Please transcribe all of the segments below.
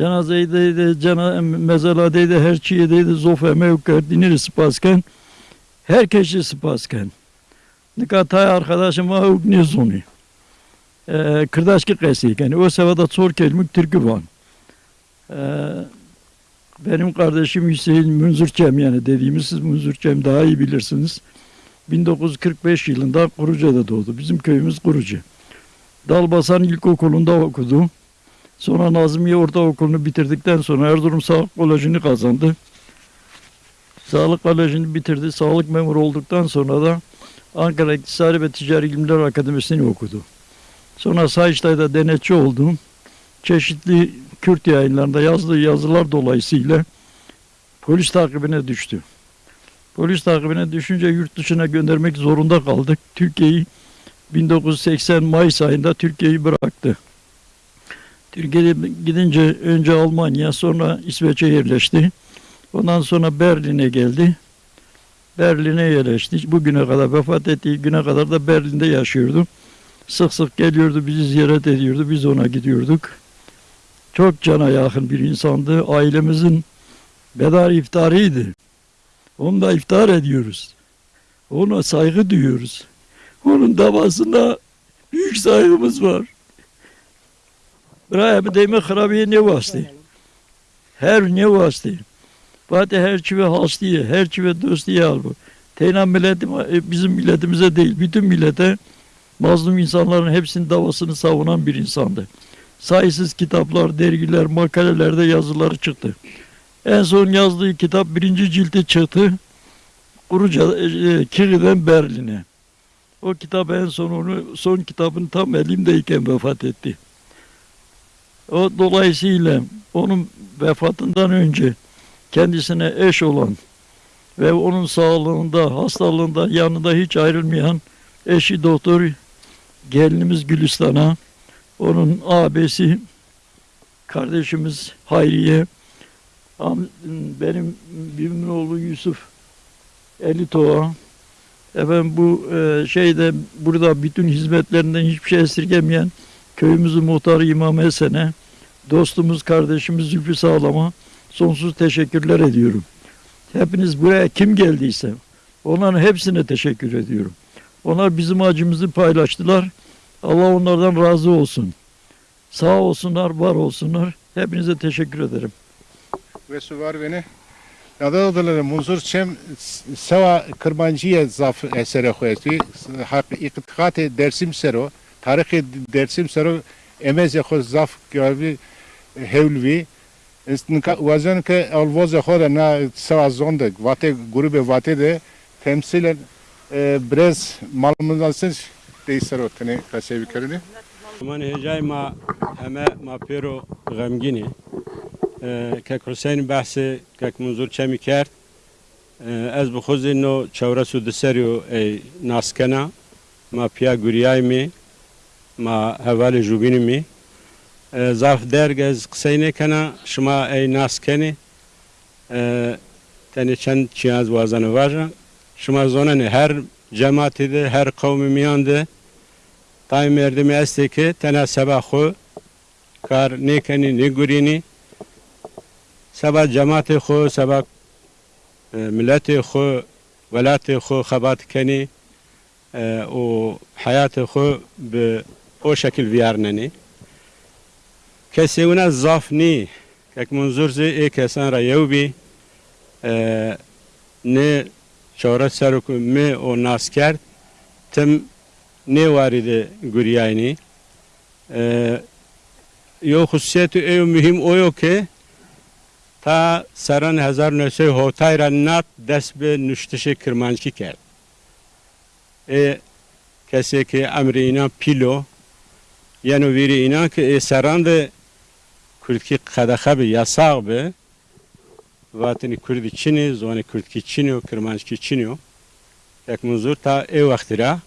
Cenazeydi, cena, mezaladeydi, her çiğdeydi, zofe mevker, diniri spasken. Herkesi spasken. Nikatay arkadaşım var, ne zonu. Ee, kırdaşki kesik. Yani o sevada çor kelmik türkü var. Ee, benim kardeşim Hüseyin Münzürçem yani dediğimiz siz Münzürçem daha iyi bilirsiniz. 1945 yılında Kuruca'da doğdu. Bizim köyümüz Kuruca. Dalbasan İlkokulu'nda okudu. Sonra Nazmiye Ortaokulu'nu bitirdikten sonra Erzurum Sağlık Koleji'ni kazandı. Sağlık Koleji'ni bitirdi. Sağlık memuru olduktan sonra da Ankara İktisadi ve Ticari İlimler Akademisi'ni okudu. Sonra Sayıştay'da denetçi oldu. Çeşitli Kürt yayınlarında yazdığı yazılar dolayısıyla polis takibine düştü. Polis takibine düşünce yurt dışına göndermek zorunda kaldık. Türkiye'yi 1980 Mayıs ayında Türkiye'yi bıraktı. Türkiye'ye gidince önce Almanya sonra İsveç'e yerleşti. Ondan sonra Berlin'e geldi. Berlin'e yerleşti. Bugüne kadar vefat ettiği güne kadar da Berlin'de yaşıyordu. Sık sık geliyordu bizi ziyaret ediyordu. Biz ona gidiyorduk. Çok cana yakın bir insandı. Ailemizin bedar iftarıydı. Onunla iftar ediyoruz. Ona saygı duyuyoruz. Onun davasına büyük saygımız var. Harabiye ne vastı? Her ne vastı? Fatih her çive hastiye, her çive dostiye al bu. Teynan milleti bizim milletimize değil, bütün millete mazlum insanların hepsinin davasını savunan bir insandı. Sayısız kitaplar, dergiler, makalelerde yazıları çıktı. En son yazdığı kitap birinci cilti çıktı. Kuruca, e, Kiri'den Berlin'e. O kitap en son onu, son kitabın tam elimdeyken vefat etti. O dolayısıyla onun vefatından önce kendisine eş olan ve onun sağlığında, hastalığında yanında hiç ayrılmayan eşi doktor gelinimiz Gülistan'a, onun abisi kardeşimiz Hayriye, benim birbirimin oğlu Yusuf Elitoğa, efendim bu e, şeyde burada bütün hizmetlerinden hiçbir şey esirgemeyen köyümüzün muhtarı İmam Esen'e, dostumuz, kardeşimiz Zülfü Sağlam'a sonsuz teşekkürler ediyorum. Hepiniz buraya kim geldiyse onların hepsine teşekkür ediyorum. Onlar bizim acımızı paylaştılar. Allah onlardan razı olsun. Sağ olsunlar, var olsunlar. Hepinize teşekkür ederim. ve su var beni. Nada da munzur çem seva kırmancıya zaf esere koydu. Hak dersim sero. Tarihi dersim sero امز خود زف کردی هولوی است وزن که الواز خود نه سر زنده واته گروه واته ده تمثیل برز معلوماتش تیسر اتنه تصویر کردی من هجای ما همه ما پیرو غمگینی که حسین بحث که منظور چمی کرد از بخوز اینو چوره سو دسریو ناسکنه ما پیا گوریای می ما حوال جوبینی می ظرف درگ از قسینه کنا شما ای ناسکنی تنی چند چی از وازن واجن شما زونن هر جماعتی ده هر قومی میان ده Tayyip Erdem'i esteki tena sabah xo kar nekeni ne gurini sabah cemaati xo sabah e, milleti xo velati xo xabat keni e, o hayatı xo be o şekil viyarneni kesevuna zafni kek munzur zi e kesan ra yevbi e, ne çora seruk me o nasker tim ne varide Guryayni. Ee, yo hususiyeti ev mühim o yok ki ta saran hazar nöse hotayra nat dest be nüştişe kırmançki kerd. E kese ki emri inan pilo yani veri inan ki e saran de Kürtki kadaxa be yasak be vatini Kürdi Çini, zoni Kürtki Çini, Kırmançki Çini. Tek muzur ta ev vaktira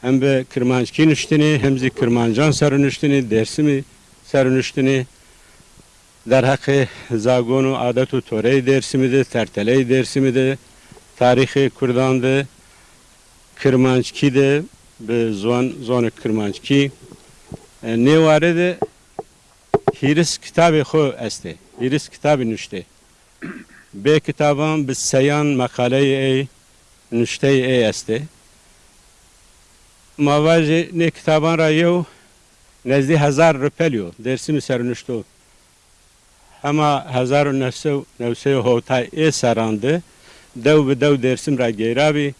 hem be Kırmançki nüştini hem zi Kırmancan sarınüştini dersimi sarınüştini در حق زاگون و عادت و توره درسimi de, tertele dersimi de, tarihi Kurdan de, Kırmançki de, be zon zon Kırmançki. E, ne var de هیرس کتابی خو استه هیرس کتابی نشته به کتابان به سیان مقاله ای نشته ای استه مواجه نه کتابان را یو نزدی هزار رپلیو درسی می سرنشتو اما هزار و نفسه نفسه هوتای ای سرانده دو به دو درسیم را گیرابی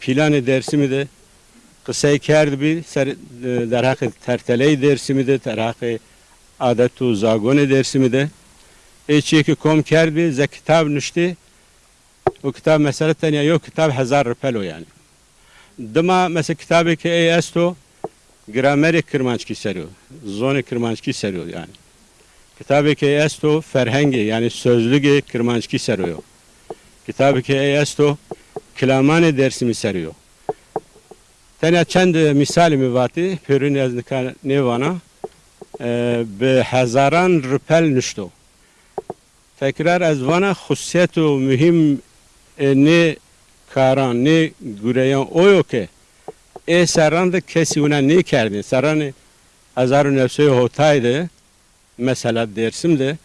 پیلان درسimi de kısayı kerdi bir ser, در حق terteleyi dersimi de در حق adet و zagone dersimi de ایچی که کم کرد بی ز کتاب نشتی و کتاب مثلا تنیا یو کتاب هزار رپلو یعنی دما مثلا کتابی که ای استو گرامر کرمانچکی سریو زون کرمانچکی سریو yani kitabı ki esto ferhengi yani sözlüğü kırmançki seriyor. Kitabı ki esto kilamane dersimi seriyor. Tene çend misali mi vati pürün yaznika nevana به هزاران رپل نشتو تکرار از وانا خصوصیت و مهم نه کاران نه گوریان اویو که ای سران ده کسی اونا نه کردین سران هزار و نفسه هوتای ده mesela Dersim'de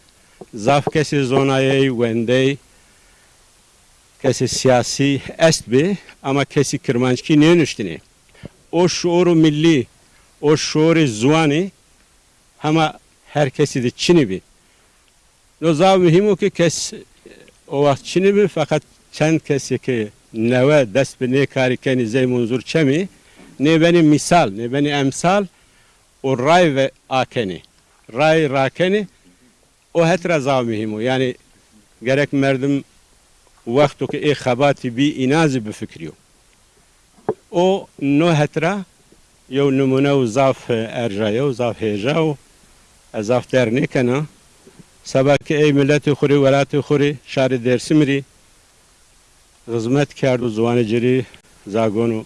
zaf kesi zonayı vende kesi siyasi est bi ama kesi kırmançki ne nüştini o şuuru milli o şuuru zuani ama herkesi de Çin'i bi no zav mühim o ki kes o vaxt Çin'i bi fakat çend kesi ki neve dest bi ne kari keni zey çemi ne beni misal ne beni emsal o ray ve akeni. Ray rakeni o hetra zav mühim o yani gerek merdim vaktu ki e xabati bi inazi bi fikriyo o no hetra یو نمونه و زاف ارجایه و زاف هیجا و زاف در نیکنه سبا که ای ملت خوری ولات خوری شهر درسیمری خدمت کرد و زوان جری زاگون و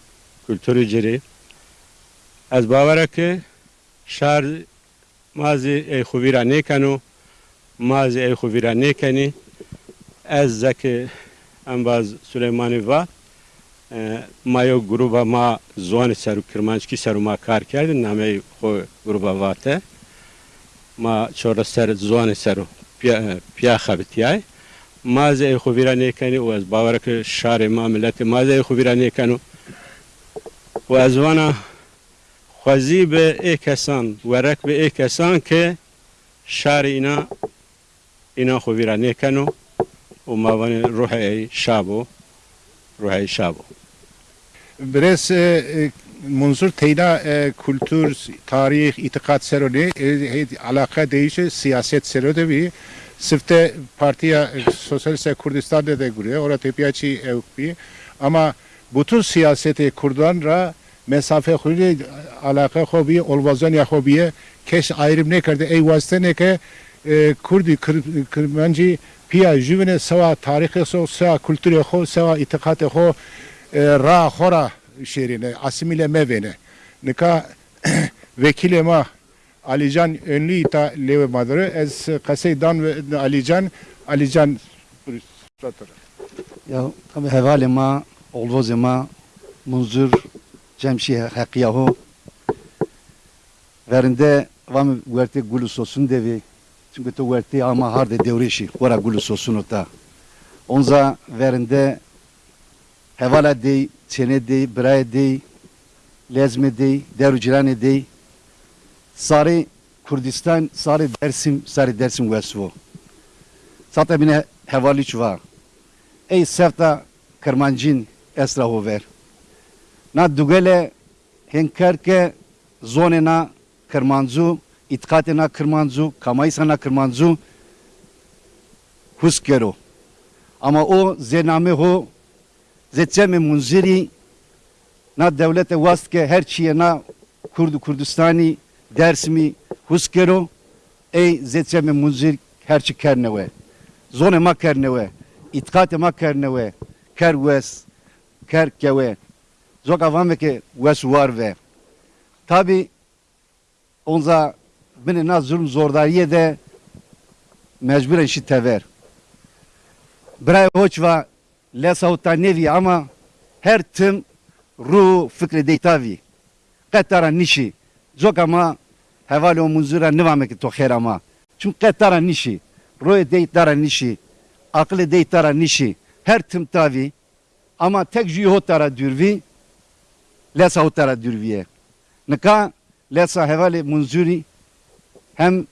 کلتوری جری. از باوره که شهر مازی ای خوبی را نیکنو مازی ای خوبی را نیکنی از زکی انباز سلیمانی و ما یو گروبا ما زوان سرو کرمانچکی سرو ما کار کردیم نامه خو گروبا واته ما چور سر زوان سرو پیا, پیا خبتیای ما زی خو ویرا نیکنی و از باور که شار ما ملت ما زی خو ویرا نیکنو و از وانا خوزی به ای کسان ورک به ای کسان که شار اینا اینا خو ویرا نیکنو و ما وانی روح ای شابو روح ای شابو Biraz e, منظور تینا kültür, tarih, itikat seroni e, alaka değişi siyaset serode bir sifte partiya Sosyalist Kurdistan'da da guriyor. Orada tepiyaçı evpi. Ama bütün siyaseti Kurdan ra mesafe khuli alaka khobi olvazan ya khobiye keş ayrım ne kardı ey vasıta ne ke Kurdi Kırmancı piya jüvene seva tarihi so seva kültürü kho seva itikatı kho را خورا şehrine asimile mevene nika vekile ma Alican önlü ita leve madre ez kaseydan ve Alican Alican Ya tabi hevali ma olvoz ma munzur cemşi hakiyahu verinde vam verte gulu sosun devi çünkü to verte ama harde devreşi ora gulu sosun ota onza verinde hevala dey çene dey bray dey lezme dey derucilane dey. Sari Kurdistan sari Dersim sari Dersim vesvo sata bine hevali çuva ey sevta kermancin esra hover na dugele henkerke zone na itkatena kırmancı, kamaysana kırmancı huskero. Ama o zename ho zeçeme munziri na devlete vastke her çiye na Kurdu Kurdistani dersimi huskero ey zeçeme munzir her çi kerneve. Zone ma kerneve. İtkate ma kerneve. Ker wes. Ker keve. Zok avam ve ke wes var ve. Tabi onza bine na zulm zordariye de mecburen şi tever. Bray hoçva le savta nevi ama her tüm ruh fikri deytavi. Qetara nişi. Çok ama hevali o muzura nivamek to khair ama. Çünkü qetara nişi. Ruh deytara nişi. Aklı deytara nişi. Her tüm tavi. Ama tek jihotara dürvi. Le savtara dürviye. Nika lesa hevali munzuri hem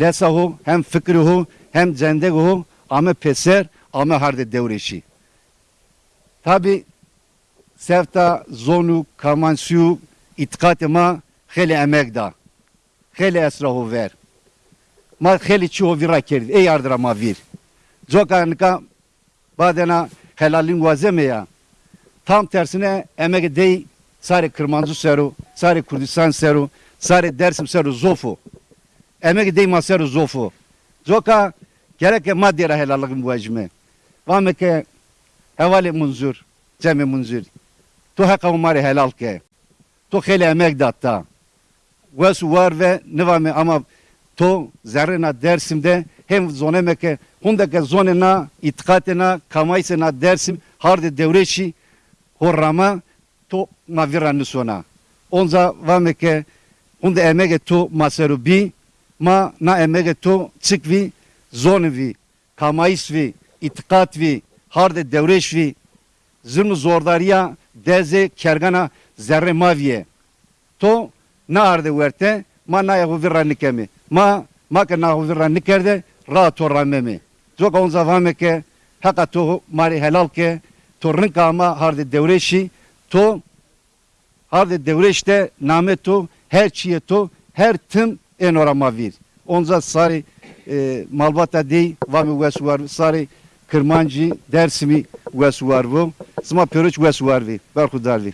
lesa ho hem fikri ho hem zendeg ho ama peser ama harde devreşi. Tabi sevta zonu kamansiyu itikat ma kheli emek da. Kheli esrahu ver. Ma kheli çiğo vira kerdi. Ey yardıra ma vir. Zoka nika badena helalin vazeme ya. Tam tersine emek dey sari Kırmancı seru, sari Kurdistan seru, sari Dersim seru zofu. Emek dey ma seru zofu. Zoka gerek maddera helallıkın bu ecme. Vameke hevali munzur, cemi munzur. Tu haka umari helal ke. Tu kheli emek datta. Vesu var ve nivame ama to zerrena dersimde hem zonemeke hundake zonena itikatena kamaysena dersim harde devreşi horrama to mavira nusona. Onza vameke hunde emege to maserubi ma na emege to cikvi zonvi kamaysvi itikatvi harde devreşvi zırnı zordariya deze kergana zerre maviye to na arde verte ma na yahu virra ma ma ke na yahu virra nikerde ra to ramemi zoka on zavame ke haka to mari helal ke to rinka ama harde devreşi to harde devreşte name to her çiye to her tım en orama vir. Onza sari e, malbata dey vami vesu var sari kırmancı dersimi vesu var bu. Zma pörüç vesu var vi berkudar vi